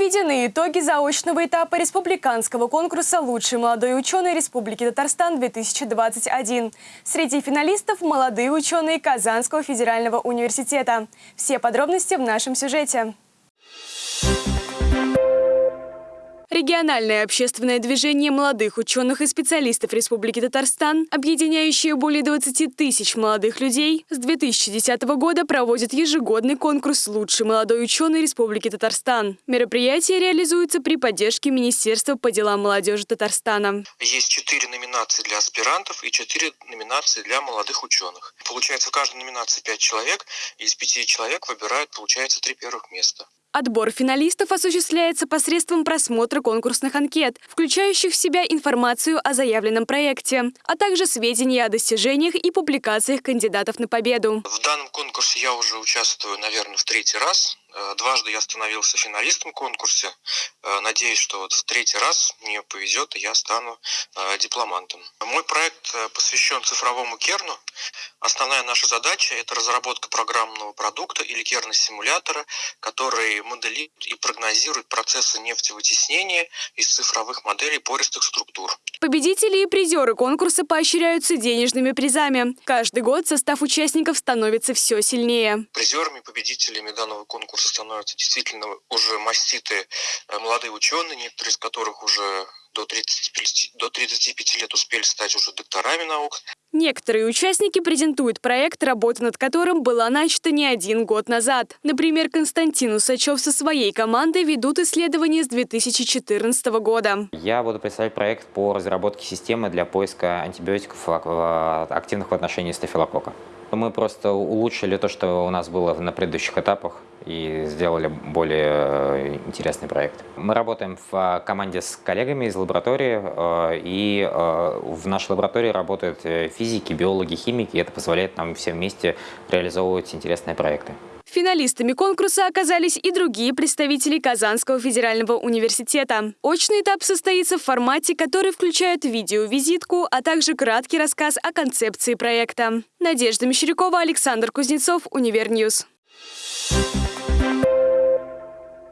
Подведены итоги заочного этапа республиканского конкурса «Лучший молодой ученый Республики Татарстан-2021». Среди финалистов – молодые ученые Казанского федерального университета. Все подробности в нашем сюжете. Региональное общественное движение молодых ученых и специалистов Республики Татарстан, объединяющее более 20 тысяч молодых людей, с 2010 года проводит ежегодный конкурс «Лучший молодой ученый Республики Татарстан». Мероприятие реализуется при поддержке Министерства по делам молодежи Татарстана. Есть четыре номинации для аспирантов и четыре номинации для молодых ученых. Получается, в каждой номинации пять человек, и из пяти человек выбирают, получается, три первых места. Отбор финалистов осуществляется посредством просмотра конкурсных анкет, включающих в себя информацию о заявленном проекте, а также сведения о достижениях и публикациях кандидатов на победу. В данном конкурсе я уже участвую, наверное, в третий раз. Э, дважды я становился финалистом конкурса. Э, надеюсь, что вот в третий раз мне повезет, и я стану э, дипломантом. Мой проект посвящен цифровому керну. Основная наша задача – это разработка программного продукта или керна-симулятора, который моделирует и прогнозирует процессы нефтевытеснения из цифровых моделей пористых структур. Победители и призеры конкурса поощряются денежными призами. Каждый год состав участников становится все сильнее. Призерами, победителями данного конкурса становятся действительно уже маститые э, молодые ученые, некоторые из которых уже до 35, до 35 лет успели стать уже докторами наук. Некоторые участники презентуют проект, работа над которым была начата не один год назад. Например, Константин Усачев со своей командой ведут исследования с 2014 года. Я буду представлять проект по разработке системы для поиска антибиотиков активных в отношении стафилокока. Мы просто улучшили то, что у нас было на предыдущих этапах и сделали более э, интересный проект. Мы работаем в э, команде с коллегами из лаборатории, э, и в нашей лаборатории работают физики, биологи, химики, и это позволяет нам все вместе реализовывать интересные проекты. Финалистами конкурса оказались и другие представители Казанского федерального университета. Очный этап состоится в формате, который включает видеовизитку, а также краткий рассказ о концепции проекта. Надежда Мещерякова, Александр Кузнецов, Univer News. Thank